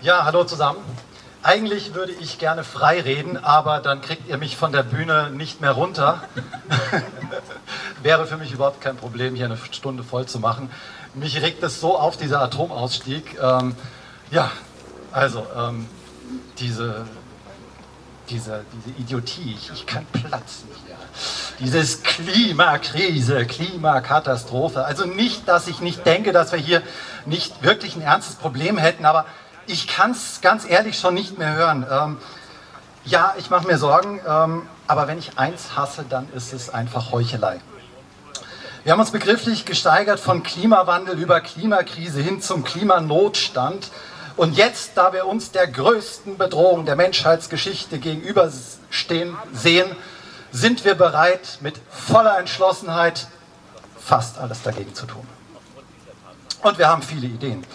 Ja, hallo zusammen. Eigentlich würde ich gerne frei reden, aber dann kriegt ihr mich von der Bühne nicht mehr runter. Wäre für mich überhaupt kein Problem, hier eine Stunde voll zu machen. Mich regt es so auf, dieser Atomausstieg. Ähm, ja, also ähm, diese, diese, diese Idiotie, ich, ich kann platzen hier. Dieses Klimakrise, Klimakatastrophe. Also nicht, dass ich nicht denke, dass wir hier nicht wirklich ein ernstes Problem hätten, aber ich kann es ganz ehrlich schon nicht mehr hören. Ähm, ja, ich mache mir Sorgen, ähm, aber wenn ich eins hasse, dann ist es einfach Heuchelei. Wir haben uns begrifflich gesteigert von Klimawandel über Klimakrise hin zum Klimanotstand. Und jetzt, da wir uns der größten Bedrohung der Menschheitsgeschichte gegenüberstehen sehen, sind wir bereit, mit voller Entschlossenheit fast alles dagegen zu tun. Und wir haben viele Ideen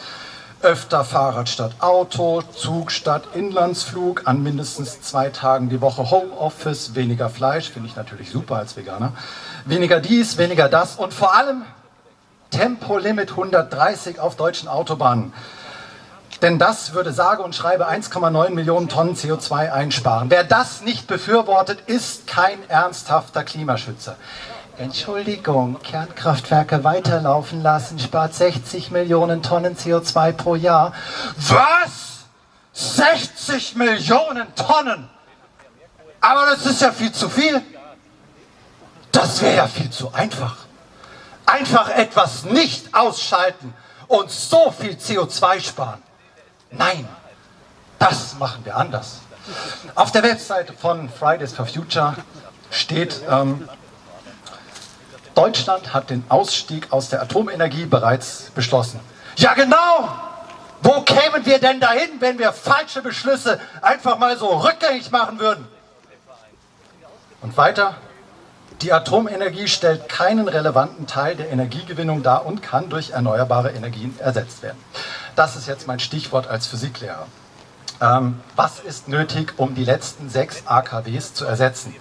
öfter Fahrrad statt Auto, Zug statt Inlandsflug, an mindestens zwei Tagen die Woche Homeoffice, weniger Fleisch, finde ich natürlich super als Veganer, weniger dies, weniger das und vor allem Tempolimit 130 auf deutschen Autobahnen. Denn das würde sage und schreibe 1,9 Millionen Tonnen CO2 einsparen. Wer das nicht befürwortet, ist kein ernsthafter Klimaschützer. Entschuldigung, Kernkraftwerke weiterlaufen lassen spart 60 Millionen Tonnen CO2 pro Jahr. Was? 60 Millionen Tonnen? Aber das ist ja viel zu viel. Das wäre ja viel zu einfach. Einfach etwas nicht ausschalten und so viel CO2 sparen. Nein, das machen wir anders. Auf der Webseite von Fridays for Future steht, ähm, Deutschland hat den Ausstieg aus der Atomenergie bereits beschlossen. Ja genau! Wo kämen wir denn dahin, wenn wir falsche Beschlüsse einfach mal so rückgängig machen würden? Und weiter, die Atomenergie stellt keinen relevanten Teil der Energiegewinnung dar und kann durch erneuerbare Energien ersetzt werden. Das ist jetzt mein Stichwort als Physiklehrer. Ähm, was ist nötig, um die letzten sechs AKWs zu ersetzen?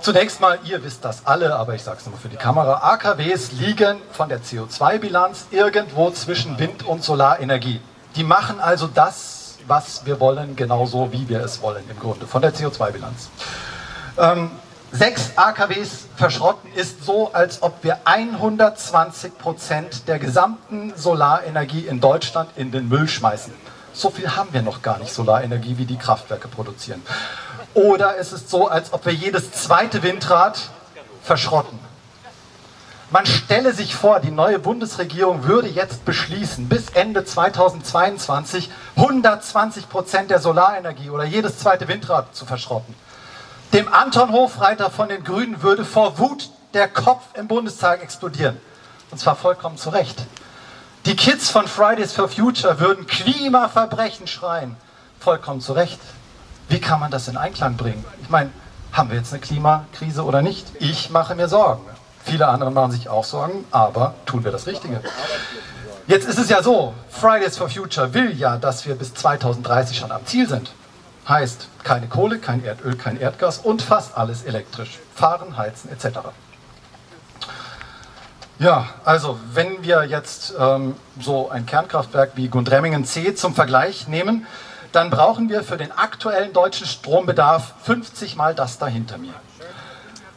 Zunächst mal, ihr wisst das alle, aber ich sage es nochmal für die Kamera, AKWs liegen von der CO2-Bilanz irgendwo zwischen Wind- und Solarenergie. Die machen also das, was wir wollen, genauso wie wir es wollen im Grunde, von der CO2-Bilanz. Ähm, sechs AKWs verschrotten ist so, als ob wir 120 Prozent der gesamten Solarenergie in Deutschland in den Müll schmeißen. So viel haben wir noch gar nicht Solarenergie, wie die Kraftwerke produzieren. Oder es ist so, als ob wir jedes zweite Windrad verschrotten. Man stelle sich vor, die neue Bundesregierung würde jetzt beschließen, bis Ende 2022 120 Prozent der Solarenergie oder jedes zweite Windrad zu verschrotten. Dem Anton Hofreiter von den Grünen würde vor Wut der Kopf im Bundestag explodieren. Und zwar vollkommen zu Recht. Die Kids von Fridays for Future würden Klimaverbrechen schreien. Vollkommen zu Recht. Wie kann man das in Einklang bringen? Ich meine, haben wir jetzt eine Klimakrise oder nicht? Ich mache mir Sorgen. Viele andere machen sich auch Sorgen, aber tun wir das Richtige? Jetzt ist es ja so, Fridays for Future will ja, dass wir bis 2030 schon am Ziel sind. Heißt, keine Kohle, kein Erdöl, kein Erdgas und fast alles elektrisch. Fahren, heizen etc. Ja, also wenn wir jetzt ähm, so ein Kernkraftwerk wie Gundremmingen C zum Vergleich nehmen, dann brauchen wir für den aktuellen deutschen Strombedarf 50 mal das da hinter mir.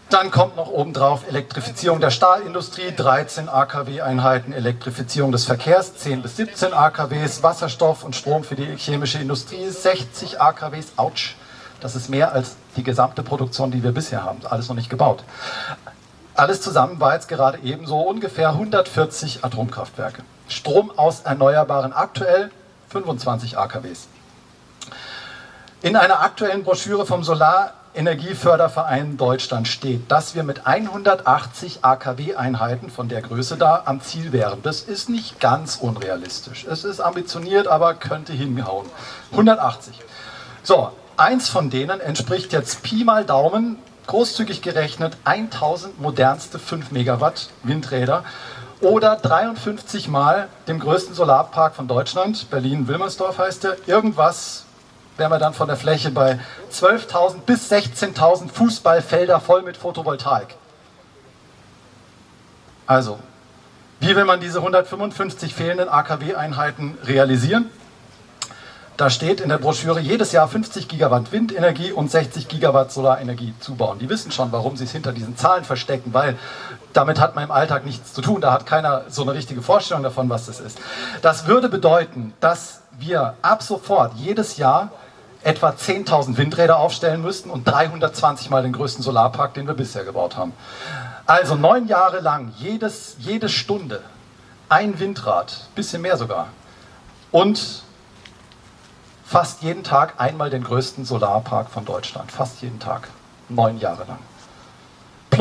Dann kommt noch obendrauf Elektrifizierung der Stahlindustrie, 13 AKW-Einheiten, Elektrifizierung des Verkehrs, 10 bis 17 AKWs, Wasserstoff und Strom für die chemische Industrie, 60 AKWs, ouch, das ist mehr als die gesamte Produktion, die wir bisher haben, alles noch nicht gebaut. Alles zusammen war jetzt gerade eben so ungefähr 140 Atomkraftwerke. Strom aus Erneuerbaren aktuell 25 AKWs. In einer aktuellen Broschüre vom Solarenergieförderverein Deutschland steht, dass wir mit 180 AKW-Einheiten von der Größe da am Ziel wären. Das ist nicht ganz unrealistisch. Es ist ambitioniert, aber könnte hinhauen. 180. So, eins von denen entspricht jetzt Pi mal Daumen, großzügig gerechnet, 1000 modernste 5 Megawatt Windräder oder 53 mal dem größten Solarpark von Deutschland, Berlin-Wilmersdorf heißt der, irgendwas wären wir dann von der Fläche bei 12.000 bis 16.000 Fußballfelder voll mit Photovoltaik. Also, wie will man diese 155 fehlenden AKW-Einheiten realisieren? Da steht in der Broschüre, jedes Jahr 50 Gigawatt Windenergie und 60 Gigawatt Solarenergie zubauen. Die wissen schon, warum sie es hinter diesen Zahlen verstecken, weil damit hat man im Alltag nichts zu tun. Da hat keiner so eine richtige Vorstellung davon, was das ist. Das würde bedeuten, dass wir ab sofort jedes Jahr etwa 10.000 Windräder aufstellen müssten und 320 mal den größten Solarpark, den wir bisher gebaut haben. Also neun Jahre lang, jedes, jede Stunde ein Windrad, bisschen mehr sogar. Und fast jeden Tag einmal den größten Solarpark von Deutschland. Fast jeden Tag. Neun Jahre lang.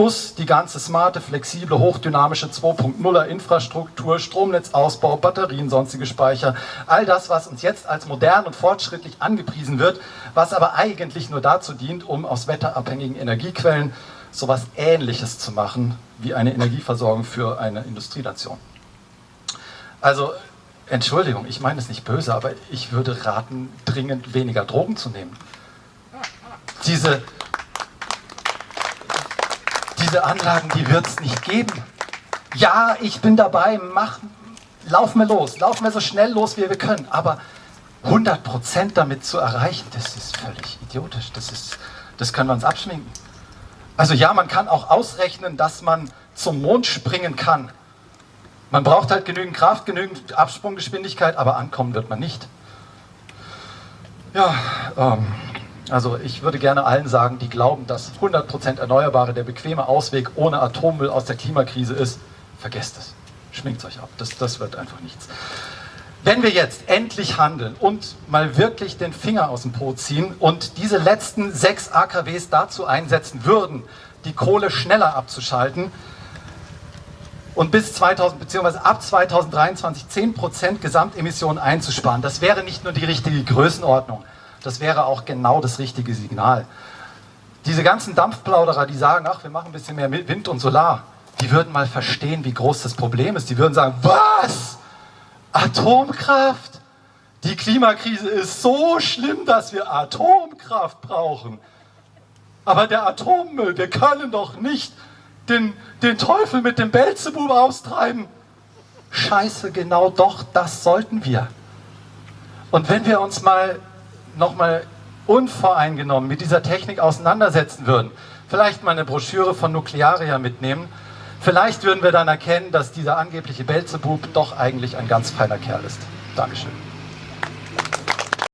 Plus die ganze smarte, flexible, hochdynamische 2.0er Infrastruktur, Stromnetzausbau, Batterien, sonstige Speicher. All das, was uns jetzt als modern und fortschrittlich angepriesen wird, was aber eigentlich nur dazu dient, um aus wetterabhängigen Energiequellen sowas Ähnliches zu machen wie eine Energieversorgung für eine Industrienation. Also Entschuldigung, ich meine es nicht böse, aber ich würde raten, dringend weniger Drogen zu nehmen. Diese, diese Anlagen, die wird es nicht geben. Ja, ich bin dabei, mach, lauf mir los, lauf mir so schnell los, wie wir können. Aber 100% damit zu erreichen, das ist völlig idiotisch. Das, ist, das können wir uns abschminken. Also ja, man kann auch ausrechnen, dass man zum Mond springen kann. Man braucht halt genügend Kraft, genügend Absprunggeschwindigkeit, aber ankommen wird man nicht. Ja, ähm, also ich würde gerne allen sagen, die glauben, dass 100% Erneuerbare der bequeme Ausweg ohne Atommüll aus der Klimakrise ist, vergesst es. Schminkt euch ab, das, das wird einfach nichts. Wenn wir jetzt endlich handeln und mal wirklich den Finger aus dem Po ziehen und diese letzten sechs AKWs dazu einsetzen würden, die Kohle schneller abzuschalten, und bis 2000 bzw. ab 2023 10% Gesamtemissionen einzusparen. Das wäre nicht nur die richtige Größenordnung, das wäre auch genau das richtige Signal. Diese ganzen Dampfplauderer, die sagen, ach, wir machen ein bisschen mehr Wind und Solar, die würden mal verstehen, wie groß das Problem ist. Die würden sagen, was? Atomkraft? Die Klimakrise ist so schlimm, dass wir Atomkraft brauchen. Aber der Atommüll, wir können doch nicht den, den Teufel mit dem Belzebub austreiben. Scheiße, genau doch, das sollten wir. Und wenn wir uns mal nochmal unvoreingenommen mit dieser Technik auseinandersetzen würden, vielleicht mal eine Broschüre von Nuklearia mitnehmen, vielleicht würden wir dann erkennen, dass dieser angebliche Belzebub doch eigentlich ein ganz feiner Kerl ist. Dankeschön.